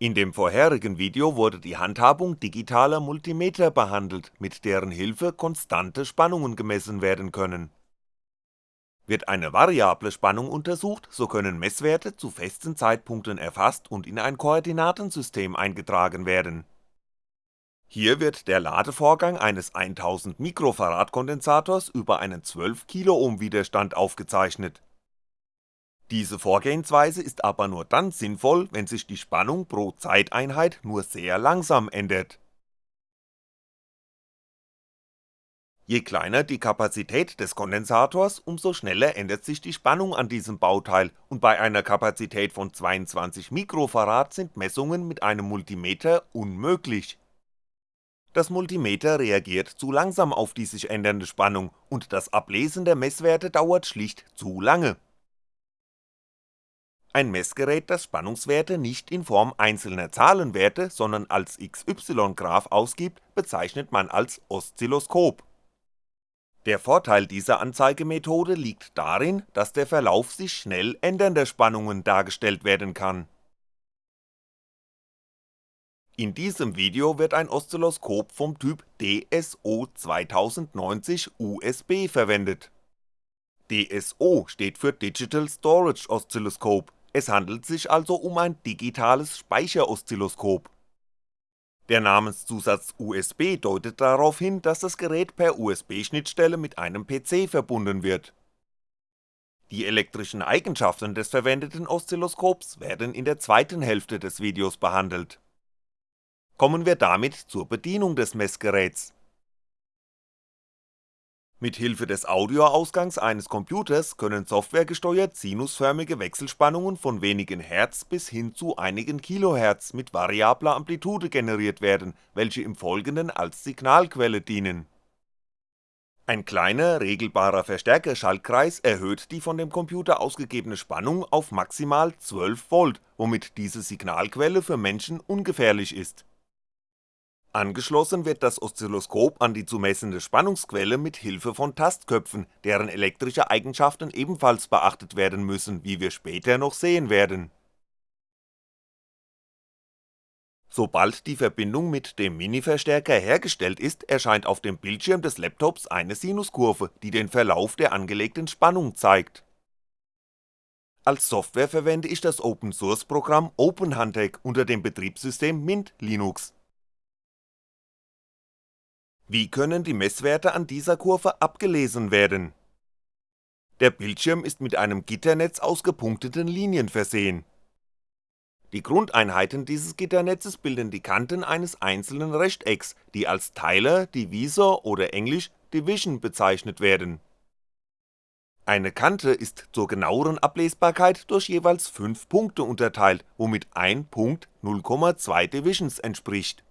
In dem vorherigen Video wurde die Handhabung digitaler Multimeter behandelt, mit deren Hilfe konstante Spannungen gemessen werden können. Wird eine variable Spannung untersucht, so können Messwerte zu festen Zeitpunkten erfasst und in ein Koordinatensystem eingetragen werden. Hier wird der Ladevorgang eines 1000 Mikrofarad Kondensators über einen 12 Kiloohm Widerstand aufgezeichnet diese Vorgehensweise ist aber nur dann sinnvoll, wenn sich die Spannung pro Zeiteinheit nur sehr langsam ändert. Je kleiner die Kapazität des Kondensators, umso schneller ändert sich die Spannung an diesem Bauteil und bei einer Kapazität von 22 Mikrofarad sind Messungen mit einem Multimeter unmöglich. Das Multimeter reagiert zu langsam auf die sich ändernde Spannung und das Ablesen der Messwerte dauert schlicht zu lange ein Messgerät, das Spannungswerte nicht in Form einzelner Zahlenwerte, sondern als XY-Graph ausgibt, bezeichnet man als Oszilloskop. Der Vorteil dieser Anzeigemethode liegt darin, dass der Verlauf sich schnell ändernder Spannungen dargestellt werden kann. In diesem Video wird ein Oszilloskop vom Typ DSO 2090 USB verwendet. DSO steht für Digital Storage Oscilloscope es handelt sich also um ein digitales Speicheroszilloskop. Der Namenszusatz USB deutet darauf hin, dass das Gerät per USB-Schnittstelle mit einem PC verbunden wird. Die elektrischen Eigenschaften des verwendeten Oszilloskops werden in der zweiten Hälfte des Videos behandelt. Kommen wir damit zur Bedienung des Messgeräts mit Hilfe des Audioausgangs eines Computers können softwaregesteuert sinusförmige Wechselspannungen von wenigen Hertz bis hin zu einigen Kilohertz mit variabler Amplitude generiert werden, welche im Folgenden als Signalquelle dienen. Ein kleiner, regelbarer Verstärkerschaltkreis erhöht die von dem Computer ausgegebene Spannung auf maximal 12V, womit diese Signalquelle für Menschen ungefährlich ist Angeschlossen wird das Oszilloskop an die zu messende Spannungsquelle mit Hilfe von Tastköpfen, deren elektrische Eigenschaften ebenfalls beachtet werden müssen, wie wir später noch sehen werden. Sobald die Verbindung mit dem Mini-Verstärker hergestellt ist, erscheint auf dem Bildschirm des Laptops eine Sinuskurve, die den Verlauf der angelegten Spannung zeigt. Als Software verwende ich das Open-Source-Programm OpenHuntech unter dem Betriebssystem Mint Linux wie können die Messwerte an dieser Kurve abgelesen werden? Der Bildschirm ist mit einem Gitternetz aus gepunkteten Linien versehen. Die Grundeinheiten dieses Gitternetzes bilden die Kanten eines einzelnen Rechtecks, die als Teiler, Divisor oder englisch Division bezeichnet werden. Eine Kante ist zur genaueren Ablesbarkeit durch jeweils 5 Punkte unterteilt, womit ein Punkt 0,2 Divisions entspricht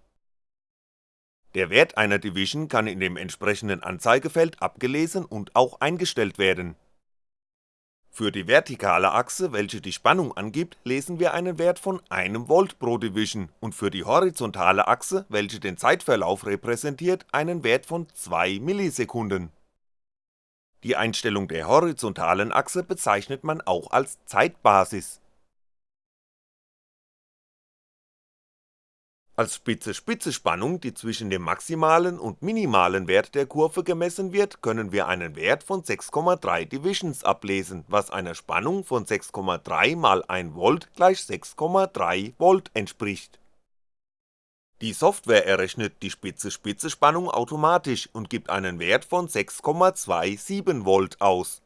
der Wert einer Division kann in dem entsprechenden Anzeigefeld abgelesen und auch eingestellt werden. Für die vertikale Achse, welche die Spannung angibt, lesen wir einen Wert von 1V pro Division und für die horizontale Achse, welche den Zeitverlauf repräsentiert, einen Wert von 2 Millisekunden. Die Einstellung der horizontalen Achse bezeichnet man auch als Zeitbasis Als Spitze-Spitze-Spannung, die zwischen dem maximalen und minimalen Wert der Kurve gemessen wird, können wir einen Wert von 6,3 Divisions ablesen, was einer Spannung von 6,3 mal 1V gleich 6,3V entspricht. Die Software errechnet die Spitze-Spitze-Spannung automatisch und gibt einen Wert von 6,27V aus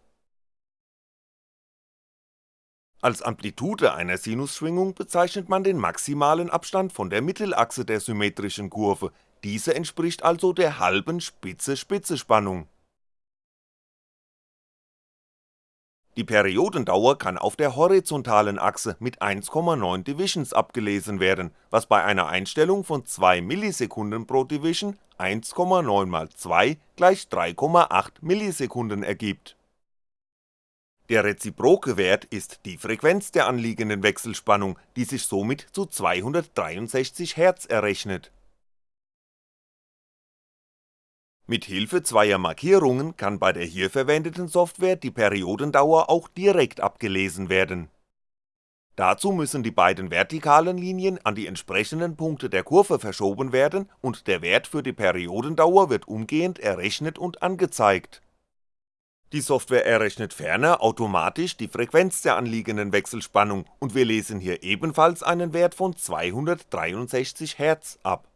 Als Amplitude einer Sinusschwingung bezeichnet man den maximalen Abstand von der Mittelachse der symmetrischen Kurve, diese entspricht also der halben Spitze-Spitze-Spannung. Die Periodendauer kann auf der horizontalen Achse mit 1,9 Divisions abgelesen werden, was bei einer Einstellung von 2 Millisekunden pro Division 1,9 mal 2 gleich 3,8 Millisekunden ergibt der reziproke Wert ist die Frequenz der anliegenden Wechselspannung, die sich somit zu 263 Hz errechnet. Mit Hilfe zweier Markierungen kann bei der hier verwendeten Software die Periodendauer auch direkt abgelesen werden. Dazu müssen die beiden vertikalen Linien an die entsprechenden Punkte der Kurve verschoben werden und der Wert für die Periodendauer wird umgehend errechnet und angezeigt. Die Software errechnet ferner automatisch die Frequenz der anliegenden Wechselspannung und wir lesen hier ebenfalls einen Wert von 263 Hz ab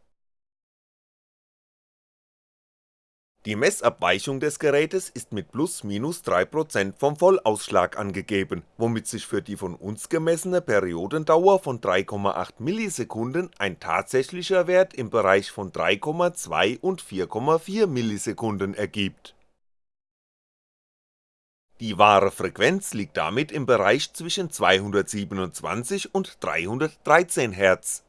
Die Messabweichung des Gerätes ist mit plus minus 3% vom Vollausschlag angegeben, womit sich für die von uns gemessene Periodendauer von 3,8 Millisekunden ein tatsächlicher Wert im Bereich von 3,2 und 4,4 Millisekunden ergibt. Die wahre Frequenz liegt damit im Bereich zwischen 227 und 313 Hz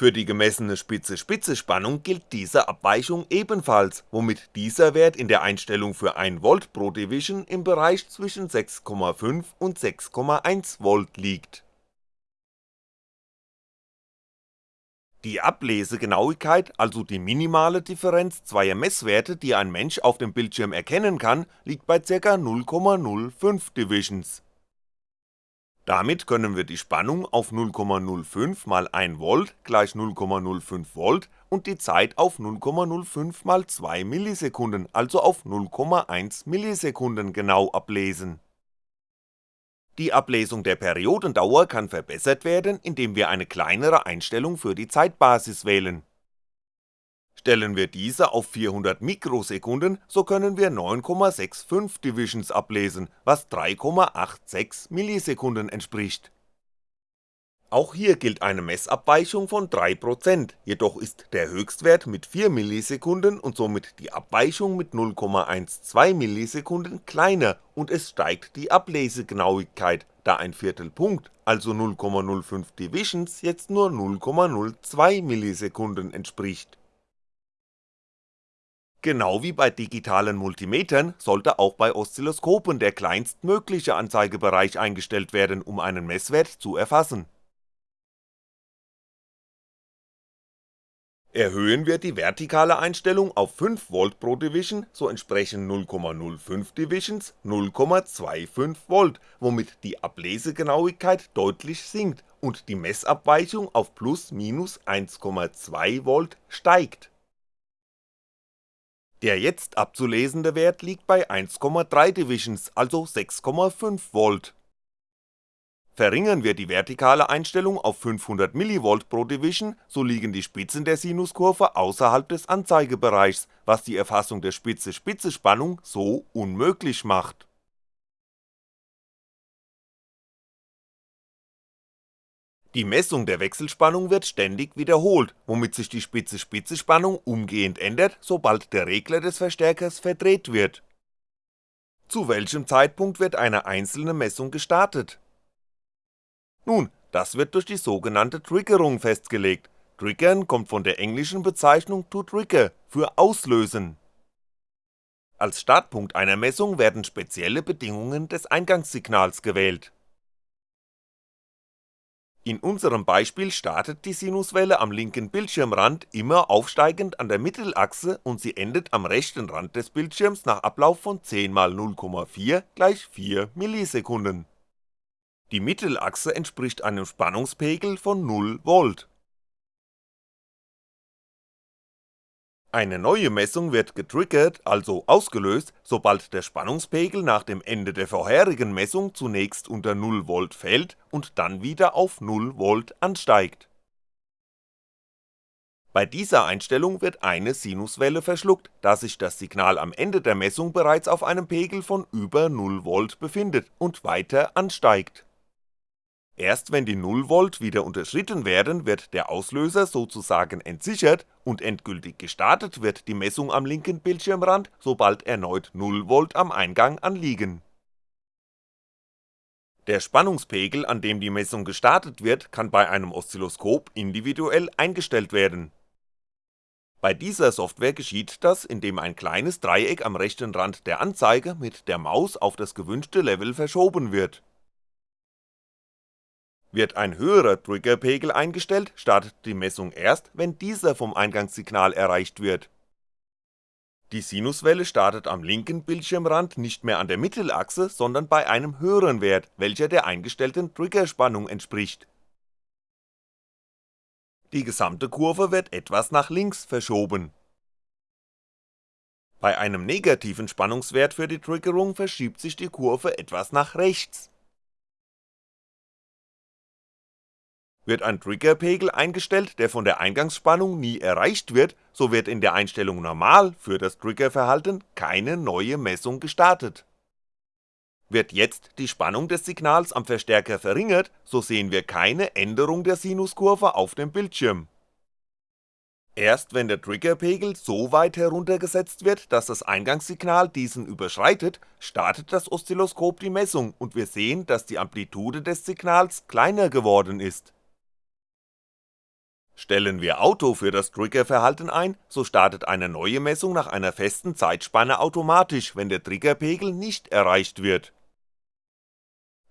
für die gemessene Spitze-Spitze-Spannung gilt diese Abweichung ebenfalls, womit dieser Wert in der Einstellung für 1V pro Division im Bereich zwischen 6,5 und 6,1V liegt. Die Ablesegenauigkeit, also die minimale Differenz zweier Messwerte, die ein Mensch auf dem Bildschirm erkennen kann, liegt bei ca. 0,05 Divisions damit können wir die Spannung auf 0,05 mal 1V gleich 0,05V und die Zeit auf 0,05 mal 2 Millisekunden, also auf 0,1 Millisekunden genau ablesen. Die Ablesung der Periodendauer kann verbessert werden, indem wir eine kleinere Einstellung für die Zeitbasis wählen Stellen wir diese auf 400 Mikrosekunden, so können wir 9,65 Divisions ablesen, was 3,86 Millisekunden entspricht. Auch hier gilt eine Messabweichung von 3%, jedoch ist der Höchstwert mit 4 Millisekunden und somit die Abweichung mit 0,12 Millisekunden kleiner und es steigt die Ablesegenauigkeit, da ein Viertelpunkt, also 0,05 Divisions jetzt nur 0,02 Millisekunden entspricht Genau wie bei digitalen Multimetern sollte auch bei Oszilloskopen der kleinstmögliche Anzeigebereich eingestellt werden, um einen Messwert zu erfassen. Erhöhen wir die vertikale Einstellung auf 5V pro Division, so entsprechen 0,05 Divisions 0,25V, womit die Ablesegenauigkeit deutlich sinkt und die Messabweichung auf plus minus 1,2V steigt der jetzt abzulesende Wert liegt bei 1,3 Divisions, also 6,5V. Verringern wir die vertikale Einstellung auf 500mV pro Division, so liegen die Spitzen der Sinuskurve außerhalb des Anzeigebereichs, was die Erfassung der Spitze-Spitze-Spannung so unmöglich macht Die Messung der Wechselspannung wird ständig wiederholt, womit sich die Spitze-Spitze-Spannung umgehend ändert, sobald der Regler des Verstärkers verdreht wird. Zu welchem Zeitpunkt wird eine einzelne Messung gestartet? Nun, das wird durch die sogenannte Triggerung festgelegt, Triggern kommt von der englischen Bezeichnung to trigger für auslösen. Als Startpunkt einer Messung werden spezielle Bedingungen des Eingangssignals gewählt in unserem Beispiel startet die Sinuswelle am linken Bildschirmrand immer aufsteigend an der Mittelachse und sie endet am rechten Rand des Bildschirms nach Ablauf von 10 mal 0,4 gleich 4 Millisekunden. Die Mittelachse entspricht einem Spannungspegel von 0V Eine neue Messung wird getriggert, also ausgelöst, sobald der Spannungspegel nach dem Ende der vorherigen Messung zunächst unter 0V fällt und dann wieder auf 0V ansteigt. Bei dieser Einstellung wird eine Sinuswelle verschluckt, da sich das Signal am Ende der Messung bereits auf einem Pegel von über 0V befindet und weiter ansteigt Erst wenn die 0V wieder unterschritten werden, wird der Auslöser sozusagen entsichert und endgültig gestartet wird die Messung am linken Bildschirmrand, sobald erneut 0V am Eingang anliegen. Der Spannungspegel, an dem die Messung gestartet wird, kann bei einem Oszilloskop individuell eingestellt werden. Bei dieser Software geschieht das, indem ein kleines Dreieck am rechten Rand der Anzeige mit der Maus auf das gewünschte Level verschoben wird wird ein höherer Triggerpegel eingestellt, startet die Messung erst, wenn dieser vom Eingangssignal erreicht wird. Die Sinuswelle startet am linken Bildschirmrand nicht mehr an der Mittelachse, sondern bei einem höheren Wert, welcher der eingestellten Triggerspannung entspricht. Die gesamte Kurve wird etwas nach links verschoben. Bei einem negativen Spannungswert für die Triggerung verschiebt sich die Kurve etwas nach rechts Wird ein Triggerpegel eingestellt, der von der Eingangsspannung nie erreicht wird, so wird in der Einstellung Normal für das Triggerverhalten keine neue Messung gestartet. Wird jetzt die Spannung des Signals am Verstärker verringert, so sehen wir keine Änderung der Sinuskurve auf dem Bildschirm. Erst wenn der Triggerpegel so weit heruntergesetzt wird, dass das Eingangssignal diesen überschreitet, startet das Oszilloskop die Messung und wir sehen, dass die Amplitude des Signals kleiner geworden ist Stellen wir Auto für das Triggerverhalten ein, so startet eine neue Messung nach einer festen Zeitspanne automatisch, wenn der Triggerpegel nicht erreicht wird.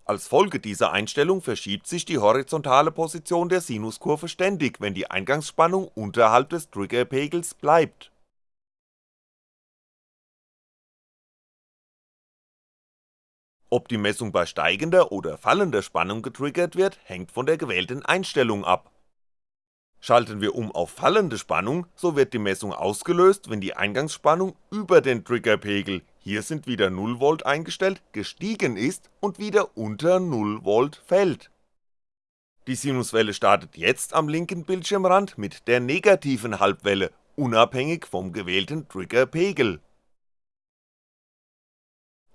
Als Folge dieser Einstellung verschiebt sich die horizontale Position der Sinuskurve ständig, wenn die Eingangsspannung unterhalb des Triggerpegels bleibt. Ob die Messung bei steigender oder fallender Spannung getriggert wird, hängt von der gewählten Einstellung ab Schalten wir um auf fallende Spannung, so wird die Messung ausgelöst, wenn die Eingangsspannung über den Triggerpegel, hier sind wieder 0V eingestellt, gestiegen ist und wieder unter 0V fällt. Die Sinuswelle startet jetzt am linken Bildschirmrand mit der negativen Halbwelle, unabhängig vom gewählten Triggerpegel.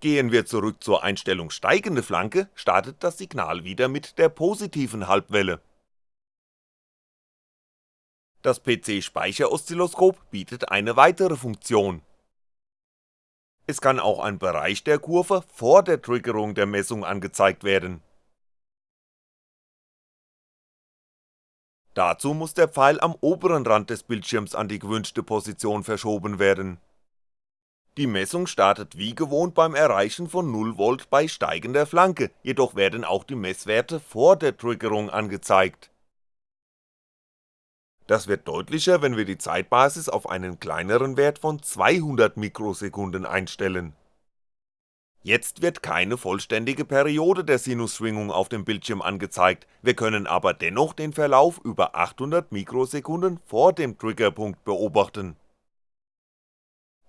Gehen wir zurück zur Einstellung steigende Flanke, startet das Signal wieder mit der positiven Halbwelle das PC-Speicheroszilloskop bietet eine weitere Funktion. Es kann auch ein Bereich der Kurve vor der Triggerung der Messung angezeigt werden. Dazu muss der Pfeil am oberen Rand des Bildschirms an die gewünschte Position verschoben werden. Die Messung startet wie gewohnt beim Erreichen von 0V bei steigender Flanke, jedoch werden auch die Messwerte vor der Triggerung angezeigt das wird deutlicher, wenn wir die Zeitbasis auf einen kleineren Wert von 200 Mikrosekunden einstellen. Jetzt wird keine vollständige Periode der Sinusschwingung auf dem Bildschirm angezeigt, wir können aber dennoch den Verlauf über 800 Mikrosekunden vor dem Triggerpunkt beobachten.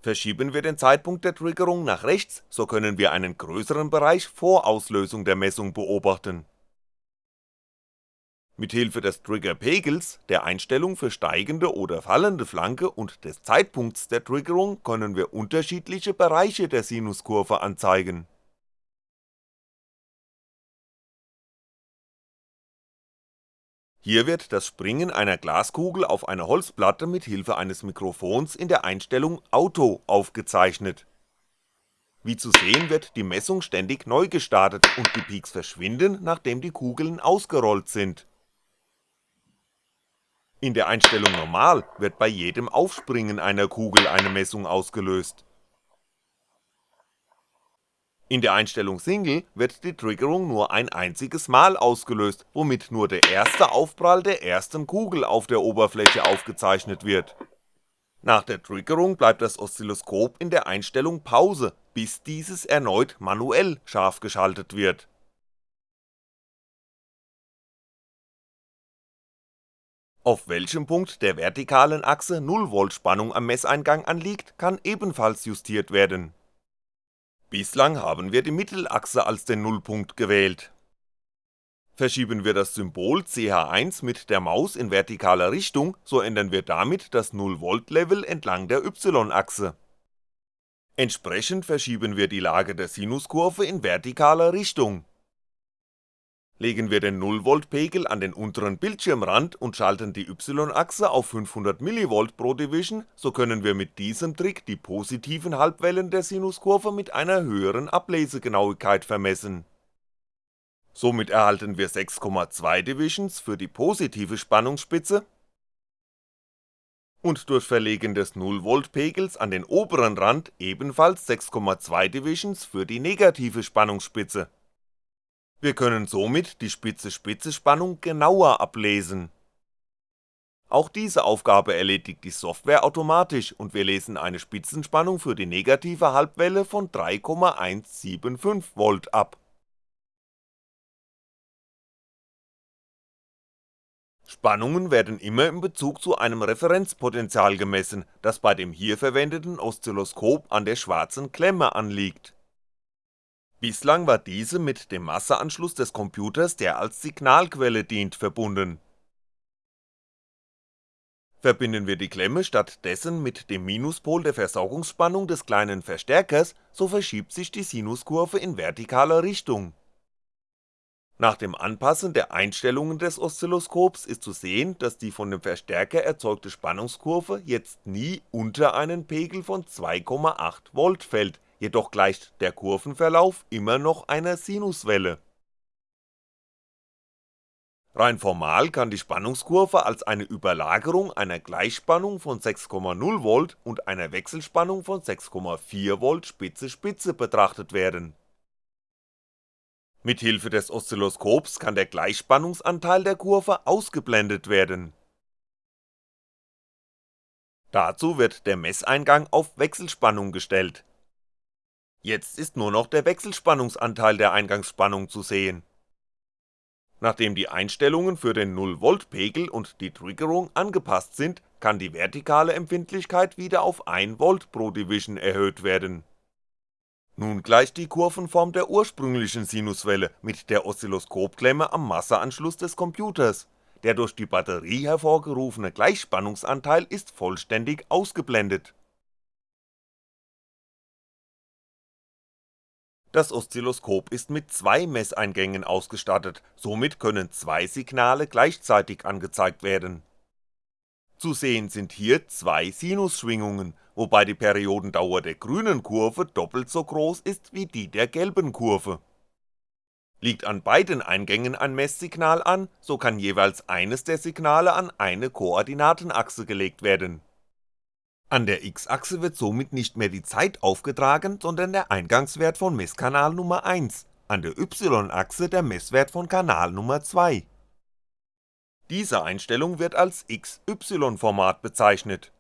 Verschieben wir den Zeitpunkt der Triggerung nach rechts, so können wir einen größeren Bereich vor Auslösung der Messung beobachten Mithilfe des Triggerpegels, der Einstellung für steigende oder fallende Flanke und des Zeitpunkts der Triggerung können wir unterschiedliche Bereiche der Sinuskurve anzeigen. Hier wird das Springen einer Glaskugel auf einer Holzplatte mit Hilfe eines Mikrofons in der Einstellung Auto aufgezeichnet. Wie zu sehen wird die Messung ständig neu gestartet und die Peaks verschwinden, nachdem die Kugeln ausgerollt sind in der Einstellung Normal wird bei jedem Aufspringen einer Kugel eine Messung ausgelöst. In der Einstellung Single wird die Triggerung nur ein einziges Mal ausgelöst, womit nur der erste Aufprall der ersten Kugel auf der Oberfläche aufgezeichnet wird. Nach der Triggerung bleibt das Oszilloskop in der Einstellung Pause, bis dieses erneut manuell scharf geschaltet wird Auf welchem Punkt der vertikalen Achse 0V Spannung am Messeingang anliegt, kann ebenfalls justiert werden. Bislang haben wir die Mittelachse als den Nullpunkt gewählt. Verschieben wir das Symbol CH1 mit der Maus in vertikaler Richtung, so ändern wir damit das 0V Level entlang der Y-Achse. Entsprechend verschieben wir die Lage der Sinuskurve in vertikaler Richtung Legen wir den 0V-Pegel an den unteren Bildschirmrand und schalten die Y-Achse auf 500mV pro Division, so können wir mit diesem Trick die positiven Halbwellen der Sinuskurve mit einer höheren Ablesegenauigkeit vermessen. Somit erhalten wir 6,2 Divisions für die positive Spannungsspitze und durch Verlegen des 0V-Pegels an den oberen Rand ebenfalls 6,2 Divisions für die negative Spannungsspitze wir können somit die Spitze-Spitze-Spannung genauer ablesen. Auch diese Aufgabe erledigt die Software automatisch und wir lesen eine Spitzenspannung für die negative Halbwelle von 3,175V ab. Spannungen werden immer in Bezug zu einem Referenzpotential gemessen, das bei dem hier verwendeten Oszilloskop an der schwarzen Klemme anliegt. Bislang war diese mit dem Masseanschluss des Computers, der als Signalquelle dient, verbunden Verbinden wir die Klemme stattdessen mit dem Minuspol der Versorgungsspannung des kleinen Verstärkers, so verschiebt sich die Sinuskurve in vertikaler Richtung. Nach dem Anpassen der Einstellungen des Oszilloskops ist zu sehen, dass die von dem Verstärker erzeugte Spannungskurve jetzt nie unter einen Pegel von 2,8V fällt, jedoch gleicht der Kurvenverlauf immer noch einer Sinuswelle Rein formal kann die Spannungskurve als eine Überlagerung einer Gleichspannung von 6,0V und einer Wechselspannung von 6,4V Spitze-Spitze betrachtet werden. Mithilfe des Oszilloskops kann der Gleichspannungsanteil der Kurve ausgeblendet werden. Dazu wird der Messeingang auf Wechselspannung gestellt. Jetzt ist nur noch der Wechselspannungsanteil der Eingangsspannung zu sehen. Nachdem die Einstellungen für den 0V Pegel und die Triggerung angepasst sind, kann die vertikale Empfindlichkeit wieder auf 1V pro Division erhöht werden. Nun gleicht die Kurvenform der ursprünglichen Sinuswelle mit der Oszilloskopklemme am Masseanschluss des Computers, der durch die Batterie hervorgerufene Gleichspannungsanteil ist vollständig ausgeblendet Das Oszilloskop ist mit zwei Messeingängen ausgestattet, somit können zwei Signale gleichzeitig angezeigt werden. Zu sehen sind hier zwei Sinusschwingungen, wobei die Periodendauer der grünen Kurve doppelt so groß ist wie die der gelben Kurve. Liegt an beiden Eingängen ein Messsignal an, so kann jeweils eines der Signale an eine Koordinatenachse gelegt werden an der X-Achse wird somit nicht mehr die Zeit aufgetragen, sondern der Eingangswert von Messkanal Nummer 1, an der Y-Achse der Messwert von Kanal Nummer 2. Diese Einstellung wird als XY-Format bezeichnet.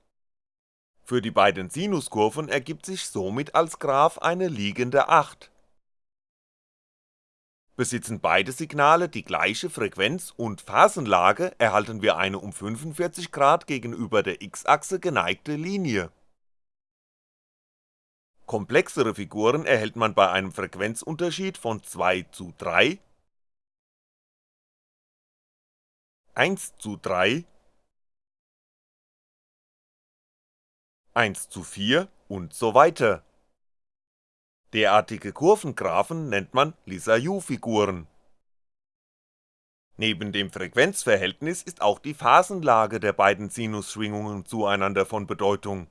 Für die beiden Sinuskurven ergibt sich somit als Graph eine liegende 8 Besitzen beide Signale die gleiche Frequenz und Phasenlage, erhalten wir eine um 45° gegenüber der X-Achse geneigte Linie. Komplexere Figuren erhält man bei einem Frequenzunterschied von 2 zu 3, 1 zu 3, 1 zu 4 und so weiter Derartige Kurvengraphen nennt man Lissajous-Figuren. Neben dem Frequenzverhältnis ist auch die Phasenlage der beiden Sinusschwingungen zueinander von Bedeutung.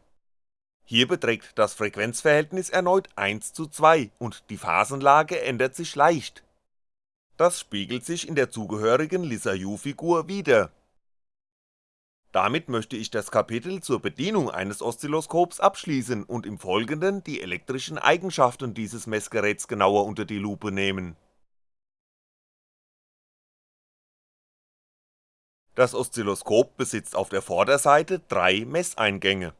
Hier beträgt das Frequenzverhältnis erneut 1 zu 2 und die Phasenlage ändert sich leicht. Das spiegelt sich in der zugehörigen Lissajous-Figur wider damit möchte ich das Kapitel zur Bedienung eines Oszilloskops abschließen und im Folgenden die elektrischen Eigenschaften dieses Messgeräts genauer unter die Lupe nehmen. Das Oszilloskop besitzt auf der Vorderseite drei Messeingänge.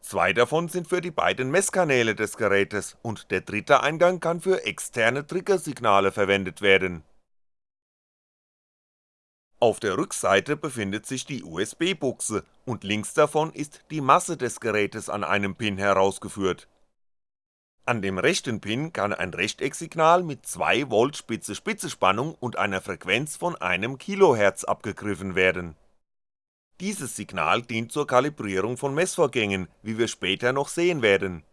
Zwei davon sind für die beiden Messkanäle des Gerätes und der dritte Eingang kann für externe Triggersignale verwendet werden auf der Rückseite befindet sich die USB-Buchse und links davon ist die Masse des Gerätes an einem Pin herausgeführt. An dem rechten Pin kann ein Rechtecksignal mit 2V Spitze-Spitze-Spannung und einer Frequenz von einem kHz abgegriffen werden. Dieses Signal dient zur Kalibrierung von Messvorgängen, wie wir später noch sehen werden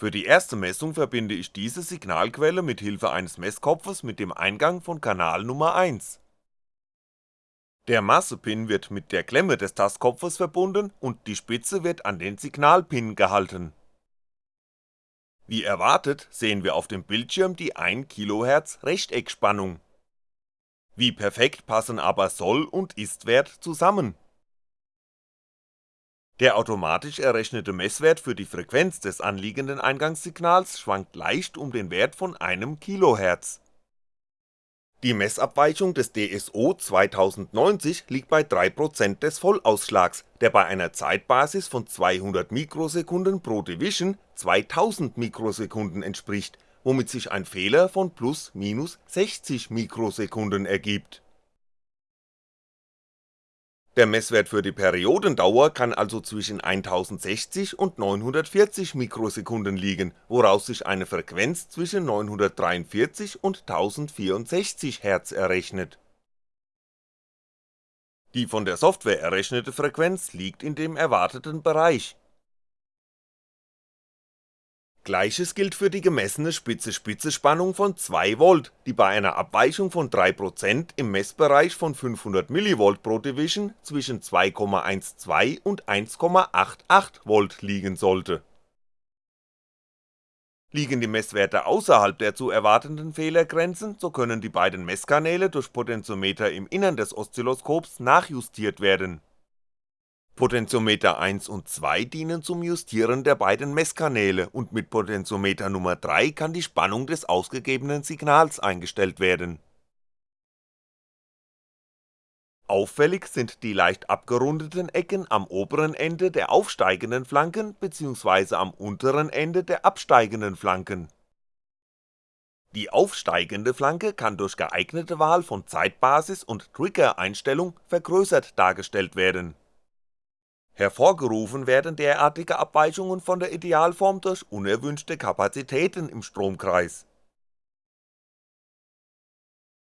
für die erste Messung verbinde ich diese Signalquelle mit Hilfe eines Messkopfes mit dem Eingang von Kanal Nummer 1. Der Massepin wird mit der Klemme des Tastkopfes verbunden und die Spitze wird an den Signalpin gehalten. Wie erwartet sehen wir auf dem Bildschirm die 1 kHz Rechteckspannung. Wie perfekt passen aber Soll- und Ist-Wert zusammen der automatisch errechnete Messwert für die Frequenz des anliegenden Eingangssignals schwankt leicht um den Wert von einem kHz. Die Messabweichung des DSO 2090 liegt bei 3% des Vollausschlags, der bei einer Zeitbasis von 200 Mikrosekunden pro Division 2000 Mikrosekunden entspricht, womit sich ein Fehler von ± 60 Mikrosekunden ergibt der Messwert für die Periodendauer kann also zwischen 1060 und 940 Mikrosekunden liegen, woraus sich eine Frequenz zwischen 943 und 1064 Hz errechnet. Die von der Software errechnete Frequenz liegt in dem erwarteten Bereich Gleiches gilt für die gemessene Spitze-Spitze-Spannung von 2V, die bei einer Abweichung von 3% im Messbereich von 500mV pro Division zwischen 2,12 und 1,88V liegen sollte. Liegen die Messwerte außerhalb der zu erwartenden Fehlergrenzen, so können die beiden Messkanäle durch Potentiometer im Innern des Oszilloskops nachjustiert werden Potentiometer 1 und 2 dienen zum Justieren der beiden Messkanäle und mit Potentiometer Nummer 3 kann die Spannung des ausgegebenen Signals eingestellt werden. Auffällig sind die leicht abgerundeten Ecken am oberen Ende der aufsteigenden Flanken bzw. am unteren Ende der absteigenden Flanken. Die aufsteigende Flanke kann durch geeignete Wahl von Zeitbasis und Trigger-Einstellung vergrößert dargestellt werden Hervorgerufen werden derartige Abweichungen von der Idealform durch unerwünschte Kapazitäten im Stromkreis.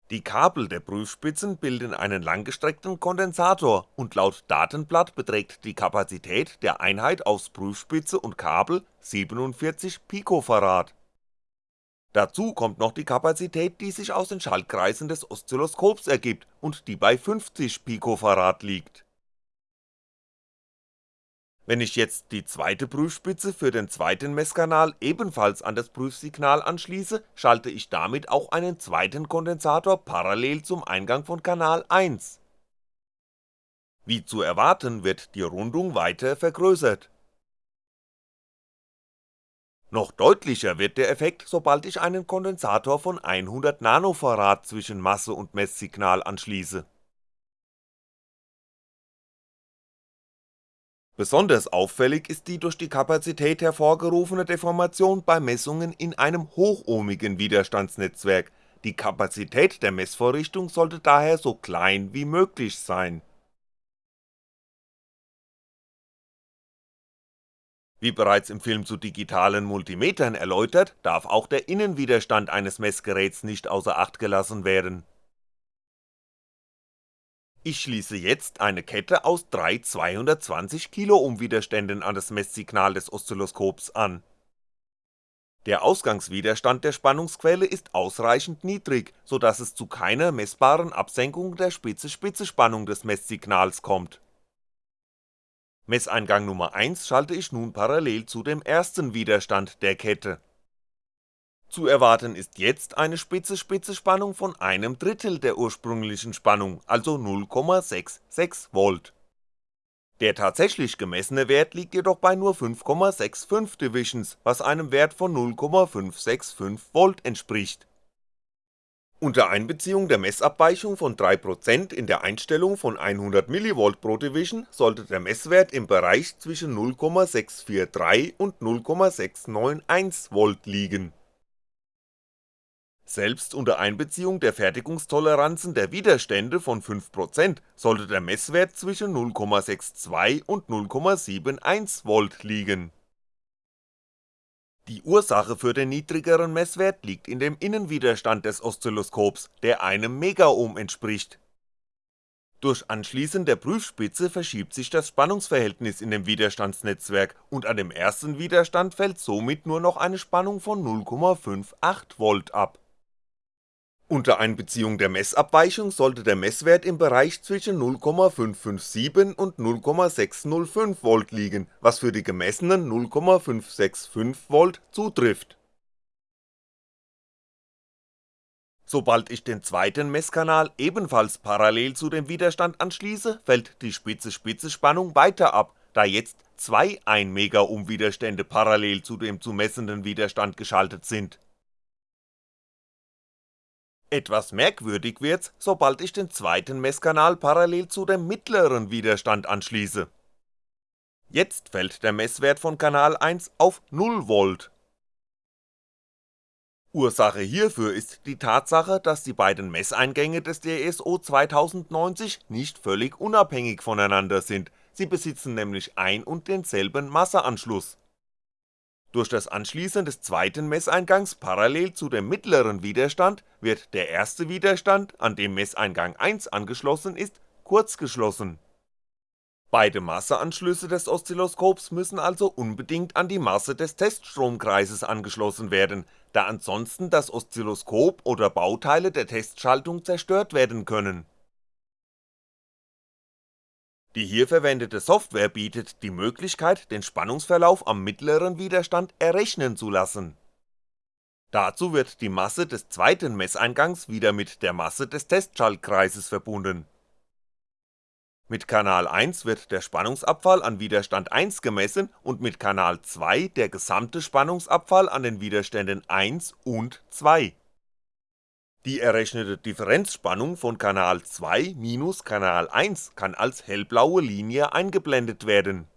Die Kabel der Prüfspitzen bilden einen langgestreckten Kondensator und laut Datenblatt beträgt die Kapazität der Einheit aus Prüfspitze und Kabel 47 Picofarad. Dazu kommt noch die Kapazität, die sich aus den Schaltkreisen des Oszilloskops ergibt und die bei 50 Picofarad liegt wenn ich jetzt die zweite Prüfspitze für den zweiten Messkanal ebenfalls an das Prüfsignal anschließe, schalte ich damit auch einen zweiten Kondensator parallel zum Eingang von Kanal 1. Wie zu erwarten wird die Rundung weiter vergrößert. Noch deutlicher wird der Effekt, sobald ich einen Kondensator von 100 Nanofarad zwischen Masse und Messsignal anschließe Besonders auffällig ist die durch die Kapazität hervorgerufene Deformation bei Messungen in einem hochohmigen Widerstandsnetzwerk, die Kapazität der Messvorrichtung sollte daher so klein wie möglich sein. Wie bereits im Film zu digitalen Multimetern erläutert, darf auch der Innenwiderstand eines Messgeräts nicht außer Acht gelassen werden ich schließe jetzt eine Kette aus drei 220Kiloohm Widerständen an das Messsignal des Oszilloskops an. Der Ausgangswiderstand der Spannungsquelle ist ausreichend niedrig, so dass es zu keiner messbaren Absenkung der Spitze-Spitze-Spannung des Messsignals kommt. Messeingang Nummer 1 schalte ich nun parallel zu dem ersten Widerstand der Kette zu erwarten ist jetzt eine Spitze-Spitze-Spannung von einem Drittel der ursprünglichen Spannung, also 0,66V. Der tatsächlich gemessene Wert liegt jedoch bei nur 5,65 Divisions, was einem Wert von 0,565V entspricht. Unter Einbeziehung der Messabweichung von 3% in der Einstellung von 100mV pro Division sollte der Messwert im Bereich zwischen 0,643 und 0,691V liegen selbst unter Einbeziehung der Fertigungstoleranzen der Widerstände von 5% sollte der Messwert zwischen 0,62 und 0,71V liegen. Die Ursache für den niedrigeren Messwert liegt in dem Innenwiderstand des Oszilloskops, der einem Megaohm entspricht. Durch Anschließen der Prüfspitze verschiebt sich das Spannungsverhältnis in dem Widerstandsnetzwerk und an dem ersten Widerstand fällt somit nur noch eine Spannung von 0,58V ab unter Einbeziehung der Messabweichung sollte der Messwert im Bereich zwischen 0,557 und 0,605V liegen, was für die gemessenen 0,565V zutrifft. Sobald ich den zweiten Messkanal ebenfalls parallel zu dem Widerstand anschließe, fällt die Spitze-Spitze-Spannung weiter ab, da jetzt zwei 1 Widerstände parallel zu dem zu messenden Widerstand geschaltet sind Etwas merkwürdig wird's, sobald ich den zweiten Messkanal parallel zu dem mittleren Widerstand anschließe. Jetzt fällt der Messwert von Kanal 1 auf 0V. Ursache hierfür ist die Tatsache, dass die beiden Messeingänge des DSO 2090 nicht völlig unabhängig voneinander sind, sie besitzen nämlich ein und denselben Masseanschluss durch das Anschließen des zweiten Messeingangs parallel zu dem mittleren Widerstand wird der erste Widerstand, an dem Messeingang 1 angeschlossen ist, kurzgeschlossen. Beide Masseanschlüsse des Oszilloskops müssen also unbedingt an die Masse des Teststromkreises angeschlossen werden, da ansonsten das Oszilloskop oder Bauteile der Testschaltung zerstört werden können die hier verwendete Software bietet die Möglichkeit, den Spannungsverlauf am mittleren Widerstand errechnen zu lassen. Dazu wird die Masse des zweiten Messeingangs wieder mit der Masse des Testschaltkreises verbunden. Mit Kanal 1 wird der Spannungsabfall an Widerstand 1 gemessen und mit Kanal 2 der gesamte Spannungsabfall an den Widerständen 1 und 2 die errechnete Differenzspannung von Kanal 2 minus Kanal 1 kann als hellblaue Linie eingeblendet werden.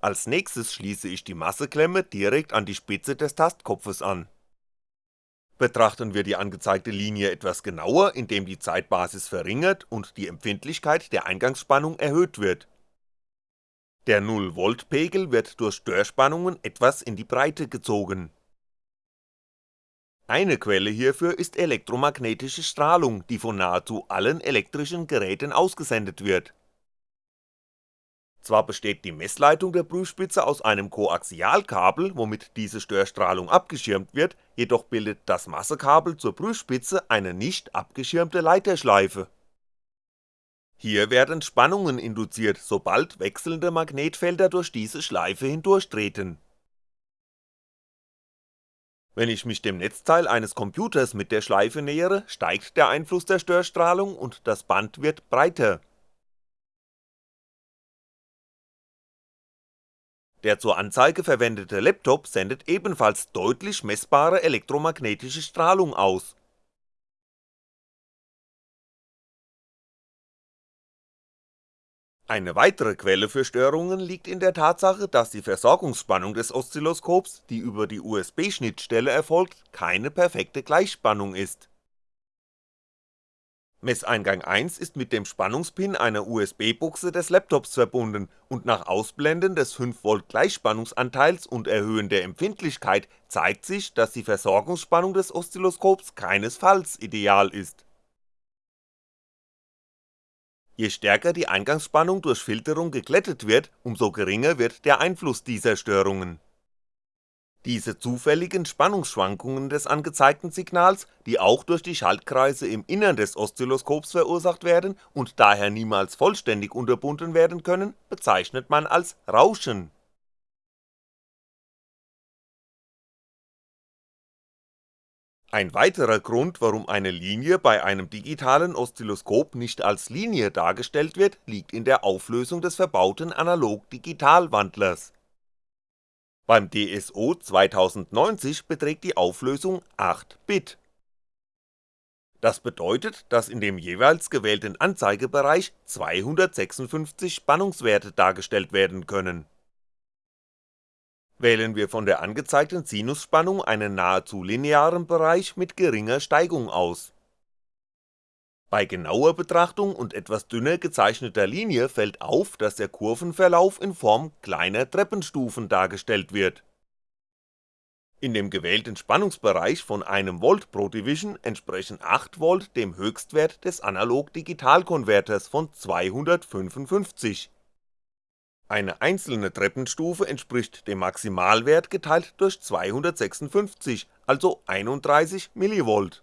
Als nächstes schließe ich die Masseklemme direkt an die Spitze des Tastkopfes an. Betrachten wir die angezeigte Linie etwas genauer, indem die Zeitbasis verringert und die Empfindlichkeit der Eingangsspannung erhöht wird der 0V-Pegel wird durch Störspannungen etwas in die Breite gezogen. Eine Quelle hierfür ist elektromagnetische Strahlung, die von nahezu allen elektrischen Geräten ausgesendet wird. Zwar besteht die Messleitung der Prüfspitze aus einem Koaxialkabel, womit diese Störstrahlung abgeschirmt wird, jedoch bildet das Massekabel zur Prüfspitze eine nicht abgeschirmte Leiterschleife hier werden Spannungen induziert, sobald wechselnde Magnetfelder durch diese Schleife hindurchtreten. Wenn ich mich dem Netzteil eines Computers mit der Schleife nähere, steigt der Einfluss der Störstrahlung und das Band wird breiter. Der zur Anzeige verwendete Laptop sendet ebenfalls deutlich messbare elektromagnetische Strahlung aus Eine weitere Quelle für Störungen liegt in der Tatsache, dass die Versorgungsspannung des Oszilloskops, die über die USB-Schnittstelle erfolgt, keine perfekte Gleichspannung ist. Messeingang 1 ist mit dem Spannungspin einer USB-Buchse des Laptops verbunden und nach Ausblenden des 5V Gleichspannungsanteils und Erhöhen der Empfindlichkeit zeigt sich, dass die Versorgungsspannung des Oszilloskops keinesfalls ideal ist Je stärker die Eingangsspannung durch Filterung geglättet wird, umso geringer wird der Einfluss dieser Störungen. Diese zufälligen Spannungsschwankungen des angezeigten Signals, die auch durch die Schaltkreise im Innern des Oszilloskops verursacht werden und daher niemals vollständig unterbunden werden können, bezeichnet man als Rauschen Ein weiterer Grund, warum eine Linie bei einem digitalen Oszilloskop nicht als Linie dargestellt wird, liegt in der Auflösung des verbauten Analog-Digital-Wandlers. Beim DSO 2090 beträgt die Auflösung 8 Bit. Das bedeutet, dass in dem jeweils gewählten Anzeigebereich 256 Spannungswerte dargestellt werden können Wählen wir von der angezeigten Sinusspannung einen nahezu linearen Bereich mit geringer Steigung aus. Bei genauer Betrachtung und etwas dünner gezeichneter Linie fällt auf, dass der Kurvenverlauf in Form kleiner Treppenstufen dargestellt wird. In dem gewählten Spannungsbereich von 1V pro Division entsprechen 8V dem Höchstwert des Analog-Digital-Konverters von 255 eine einzelne Treppenstufe entspricht dem Maximalwert geteilt durch 256, also 31mV.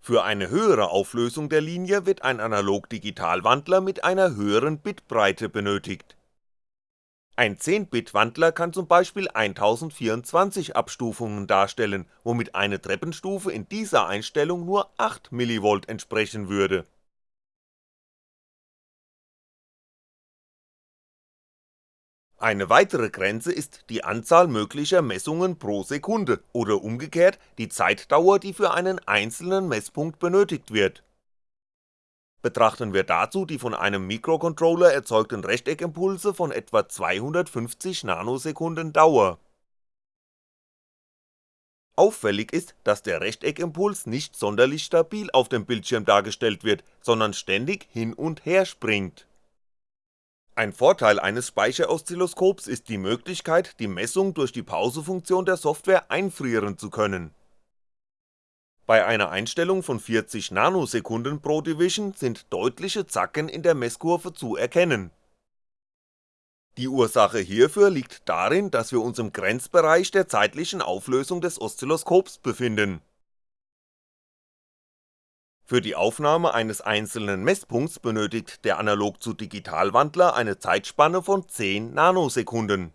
Für eine höhere Auflösung der Linie wird ein Analog-Digital-Wandler mit einer höheren Bitbreite benötigt. Ein 10-Bit-Wandler kann zum Beispiel 1024 Abstufungen darstellen, womit eine Treppenstufe in dieser Einstellung nur 8mV entsprechen würde Eine weitere Grenze ist die Anzahl möglicher Messungen pro Sekunde oder umgekehrt die Zeitdauer, die für einen einzelnen Messpunkt benötigt wird. Betrachten wir dazu die von einem Mikrocontroller erzeugten Rechteckimpulse von etwa 250 Nanosekunden Dauer. Auffällig ist, dass der Rechteckkimpuls nicht sonderlich stabil auf dem Bildschirm dargestellt wird, sondern ständig hin und her springt ein Vorteil eines Speicheroszilloskops ist die Möglichkeit, die Messung durch die Pausefunktion der Software einfrieren zu können. Bei einer Einstellung von 40 Nanosekunden pro Division sind deutliche Zacken in der Messkurve zu erkennen. Die Ursache hierfür liegt darin, dass wir uns im Grenzbereich der zeitlichen Auflösung des Oszilloskops befinden für die Aufnahme eines einzelnen Messpunkts benötigt der Analog-zu-Digital-Wandler eine Zeitspanne von 10 Nanosekunden.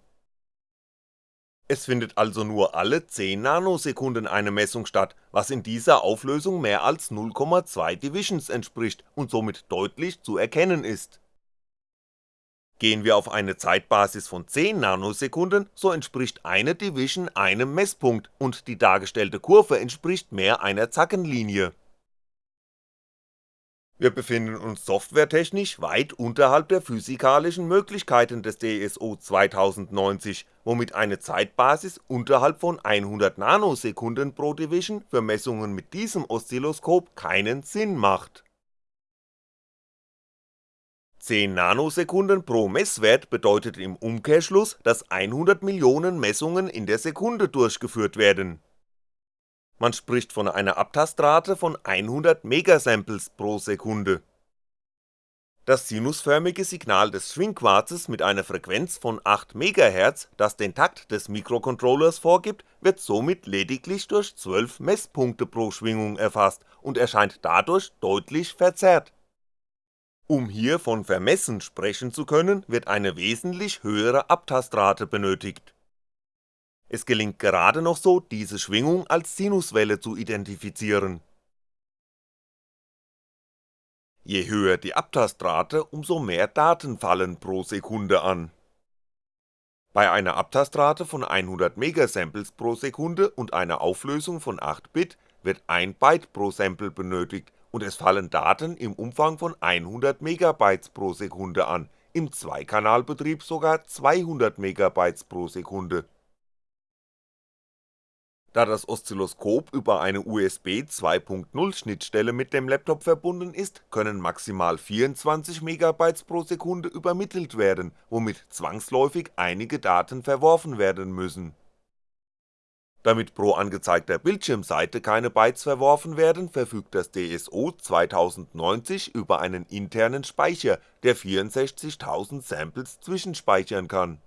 Es findet also nur alle 10 Nanosekunden eine Messung statt, was in dieser Auflösung mehr als 0,2 Divisions entspricht und somit deutlich zu erkennen ist. Gehen wir auf eine Zeitbasis von 10 Nanosekunden, so entspricht eine Division einem Messpunkt und die dargestellte Kurve entspricht mehr einer Zackenlinie wir befinden uns softwaretechnisch weit unterhalb der physikalischen Möglichkeiten des DSO 2090, womit eine Zeitbasis unterhalb von 100 Nanosekunden pro Division für Messungen mit diesem Oszilloskop keinen Sinn macht. 10 Nanosekunden pro Messwert bedeutet im Umkehrschluss, dass 100 Millionen Messungen in der Sekunde durchgeführt werden man spricht von einer Abtastrate von 100 Megasamples pro Sekunde. Das sinusförmige Signal des Schwingquarzes mit einer Frequenz von 8 MHz, das den Takt des Mikrocontrollers vorgibt, wird somit lediglich durch 12 Messpunkte pro Schwingung erfasst und erscheint dadurch deutlich verzerrt. Um hier von Vermessen sprechen zu können, wird eine wesentlich höhere Abtastrate benötigt es gelingt gerade noch so, diese Schwingung als Sinuswelle zu identifizieren. Je höher die Abtastrate, umso mehr Daten fallen pro Sekunde an. Bei einer Abtastrate von 100 Megasamples pro Sekunde und einer Auflösung von 8 Bit wird 1 Byte pro Sample benötigt und es fallen Daten im Umfang von 100 Megabytes pro Sekunde an, im Zweikanalbetrieb sogar 200 Megabytes pro Sekunde da das Oszilloskop über eine USB 2.0 Schnittstelle mit dem Laptop verbunden ist, können maximal 24 MB pro Sekunde übermittelt werden, womit zwangsläufig einige Daten verworfen werden müssen. Damit pro angezeigter Bildschirmseite keine Bytes verworfen werden, verfügt das DSO 2090 über einen internen Speicher, der 64.000 Samples zwischenspeichern kann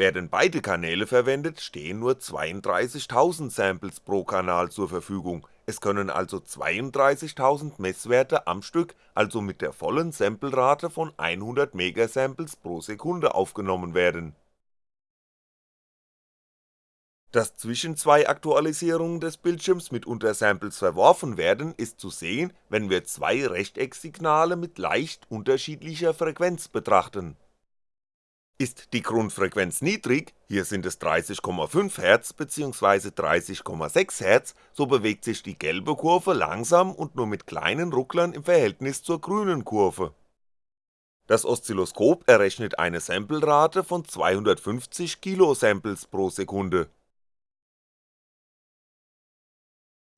werden beide Kanäle verwendet, stehen nur 32.000 Samples pro Kanal zur Verfügung, es können also 32.000 Messwerte am Stück, also mit der vollen Samplerate von 100 Megasamples pro Sekunde aufgenommen werden. Dass zwischen zwei Aktualisierungen des Bildschirms mitunter Samples verworfen werden, ist zu sehen, wenn wir zwei Rechtecksignale mit leicht unterschiedlicher Frequenz betrachten ist die Grundfrequenz niedrig, hier sind es 30,5 Hz bzw. 30,6 Hz, so bewegt sich die gelbe Kurve langsam und nur mit kleinen Rucklern im Verhältnis zur grünen Kurve. Das Oszilloskop errechnet eine Samplerate von 250 Kilosamples pro Sekunde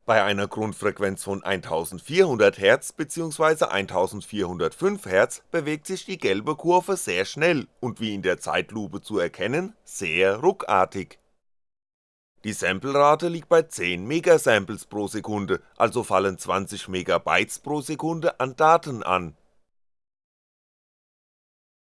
Bei einer Grundfrequenz von 1400 Hz bzw. 1405 Hz bewegt sich die gelbe Kurve sehr schnell und wie in der Zeitlupe zu erkennen, sehr ruckartig. Die Samplerate liegt bei 10 Megasamples pro Sekunde, also fallen 20 Megabytes pro Sekunde an Daten an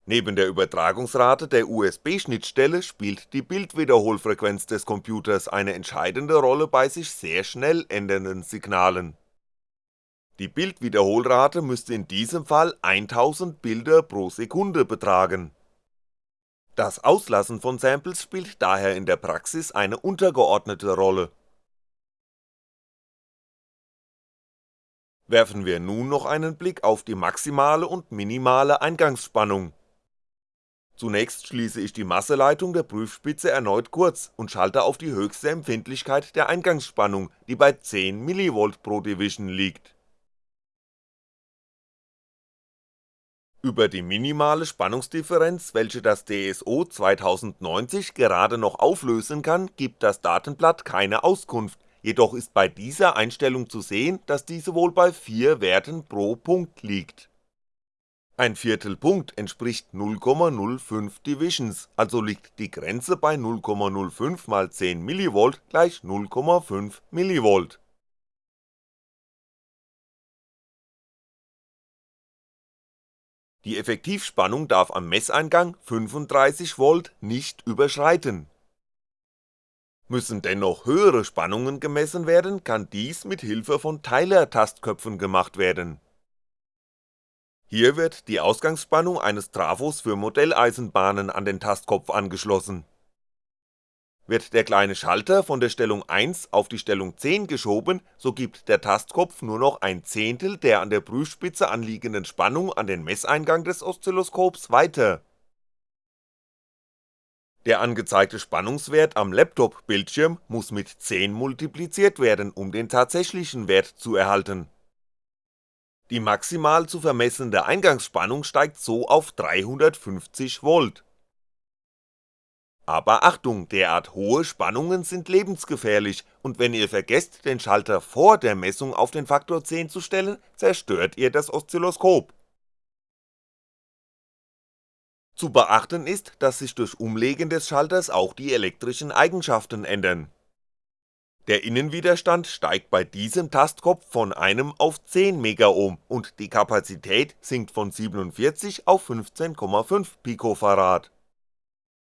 Neben der Übertragungsrate der USB-Schnittstelle spielt die Bildwiederholfrequenz des Computers eine entscheidende Rolle bei sich sehr schnell ändernden Signalen. Die Bildwiederholrate müsste in diesem Fall 1000 Bilder pro Sekunde betragen. Das Auslassen von Samples spielt daher in der Praxis eine untergeordnete Rolle. Werfen wir nun noch einen Blick auf die maximale und minimale Eingangsspannung Zunächst schließe ich die Masseleitung der Prüfspitze erneut kurz und schalte auf die höchste Empfindlichkeit der Eingangsspannung, die bei 10mV pro Division liegt. Über die minimale Spannungsdifferenz, welche das DSO 2090 gerade noch auflösen kann, gibt das Datenblatt keine Auskunft, jedoch ist bei dieser Einstellung zu sehen, dass diese wohl bei 4 Werten pro Punkt liegt ein Viertelpunkt entspricht 0,05 Divisions, also liegt die Grenze bei 0,05 mal 10mV gleich 0,5mV. Die Effektivspannung darf am Messeingang 35V nicht überschreiten. Müssen dennoch höhere Spannungen gemessen werden, kann dies mit Hilfe von Teiler-Tastköpfen gemacht werden hier wird die Ausgangsspannung eines Trafos für Modelleisenbahnen an den Tastkopf angeschlossen. Wird der kleine Schalter von der Stellung 1 auf die Stellung 10 geschoben, so gibt der Tastkopf nur noch ein Zehntel der an der Prüfspitze anliegenden Spannung an den Messeingang des Oszilloskops weiter. Der angezeigte Spannungswert am Laptop-Bildschirm muss mit 10 multipliziert werden, um den tatsächlichen Wert zu erhalten die maximal zu vermessende Eingangsspannung steigt so auf 350V. Aber Achtung, derart hohe Spannungen sind lebensgefährlich und wenn ihr vergesst den Schalter vor der Messung auf den Faktor 10 zu stellen, zerstört ihr das Oszilloskop. Zu beachten ist, dass sich durch Umlegen des Schalters auch die elektrischen Eigenschaften ändern der Innenwiderstand steigt bei diesem Tastkopf von einem auf 10 Megaohm und die Kapazität sinkt von 47 auf 15,5 Picofarad.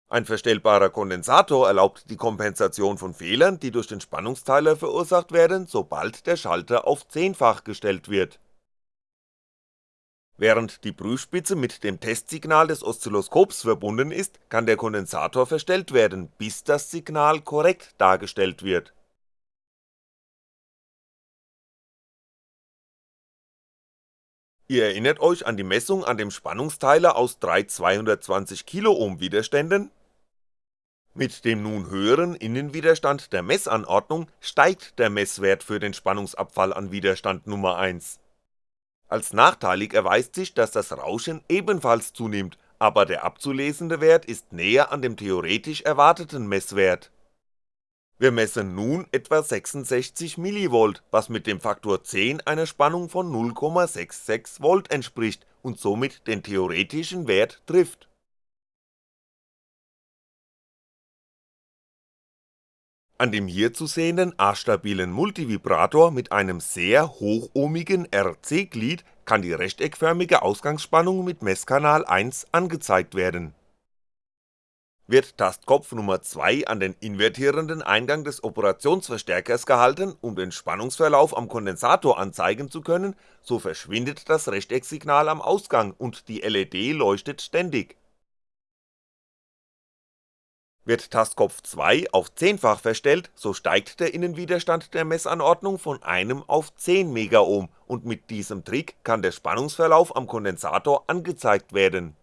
Ein verstellbarer Kondensator erlaubt die Kompensation von Fehlern, die durch den Spannungsteiler verursacht werden, sobald der Schalter auf Zehnfach gestellt wird. Während die Prüfspitze mit dem Testsignal des Oszilloskops verbunden ist, kann der Kondensator verstellt werden, bis das Signal korrekt dargestellt wird Ihr erinnert euch an die Messung an dem Spannungsteiler aus drei 220kΩ Widerständen? Mit dem nun höheren Innenwiderstand der Messanordnung steigt der Messwert für den Spannungsabfall an Widerstand Nummer 1. Als nachteilig erweist sich, dass das Rauschen ebenfalls zunimmt, aber der abzulesende Wert ist näher an dem theoretisch erwarteten Messwert wir messen nun etwa 66mV, was mit dem Faktor 10 einer Spannung von 0,66V entspricht und somit den theoretischen Wert trifft. An dem hier zu sehenden astabilen Multivibrator mit einem sehr hochohmigen RC-Glied kann die rechteckförmige Ausgangsspannung mit Messkanal 1 angezeigt werden wird Tastkopf Nummer 2 an den invertierenden Eingang des Operationsverstärkers gehalten, um den Spannungsverlauf am Kondensator anzeigen zu können, so verschwindet das Rechtecksignal am Ausgang und die LED leuchtet ständig. Wird Tastkopf 2 auf zehnfach verstellt, so steigt der Innenwiderstand der Messanordnung von einem auf 10 Megaohm und mit diesem Trick kann der Spannungsverlauf am Kondensator angezeigt werden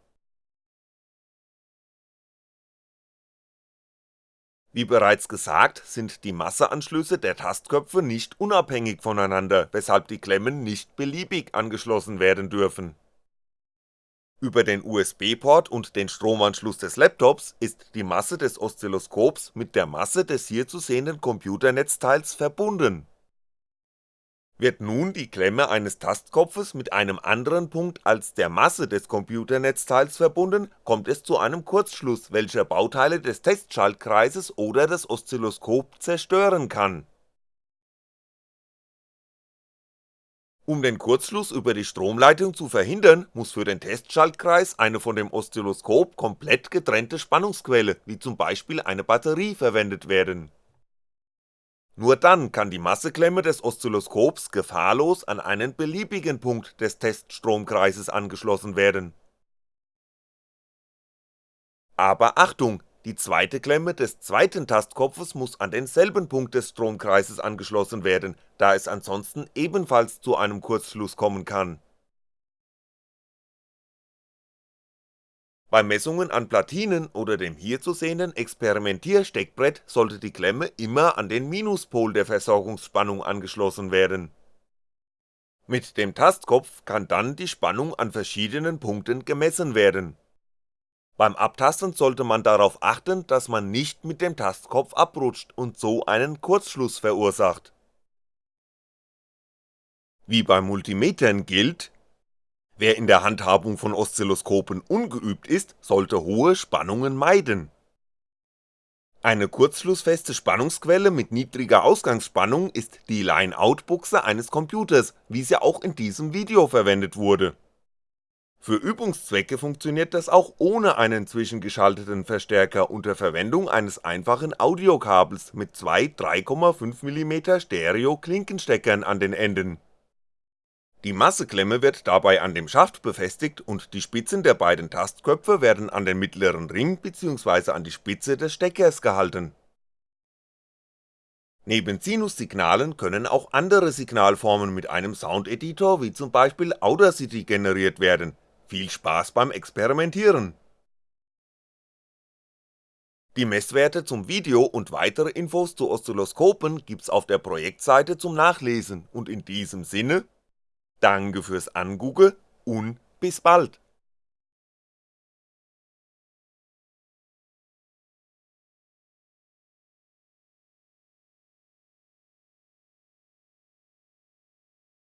Wie bereits gesagt, sind die Masseanschlüsse der Tastköpfe nicht unabhängig voneinander, weshalb die Klemmen nicht beliebig angeschlossen werden dürfen. Über den USB-Port und den Stromanschluss des Laptops ist die Masse des Oszilloskops mit der Masse des hier zu sehenden Computernetzteils verbunden wird nun die Klemme eines Tastkopfes mit einem anderen Punkt als der Masse des Computernetzteils verbunden, kommt es zu einem Kurzschluss, welcher Bauteile des Testschaltkreises oder das Oszilloskop zerstören kann. Um den Kurzschluss über die Stromleitung zu verhindern, muss für den Testschaltkreis eine von dem Oszilloskop komplett getrennte Spannungsquelle, wie zum Beispiel eine Batterie verwendet werden nur dann kann die Masseklemme des Oszilloskops gefahrlos an einen beliebigen Punkt des Teststromkreises angeschlossen werden. Aber Achtung, die zweite Klemme des zweiten Tastkopfes muss an denselben Punkt des Stromkreises angeschlossen werden, da es ansonsten ebenfalls zu einem Kurzschluss kommen kann Bei Messungen an Platinen oder dem hier zu sehenden Experimentiersteckbrett sollte die Klemme immer an den Minuspol der Versorgungsspannung angeschlossen werden. Mit dem Tastkopf kann dann die Spannung an verschiedenen Punkten gemessen werden. Beim Abtasten sollte man darauf achten, dass man nicht mit dem Tastkopf abrutscht und so einen Kurzschluss verursacht. Wie bei Multimetern gilt Wer in der Handhabung von Oszilloskopen ungeübt ist, sollte hohe Spannungen meiden. Eine kurzschlussfeste Spannungsquelle mit niedriger Ausgangsspannung ist die Line-Out-Buchse eines Computers, wie sie auch in diesem Video verwendet wurde. Für Übungszwecke funktioniert das auch ohne einen zwischengeschalteten Verstärker unter Verwendung eines einfachen Audiokabels mit zwei 3,5mm Stereo-Klinkensteckern an den Enden die Masseklemme wird dabei an dem Schaft befestigt und die Spitzen der beiden Tastköpfe werden an den mittleren Ring bzw. an die Spitze des Steckers gehalten. Neben Sinussignalen können auch andere Signalformen mit einem Soundeditor wie zum Beispiel Audacity generiert werden, viel Spaß beim Experimentieren! Die Messwerte zum Video und weitere Infos zu Oszilloskopen gibt's auf der Projektseite zum Nachlesen und in diesem Sinne Danke fürs Angucken und bis bald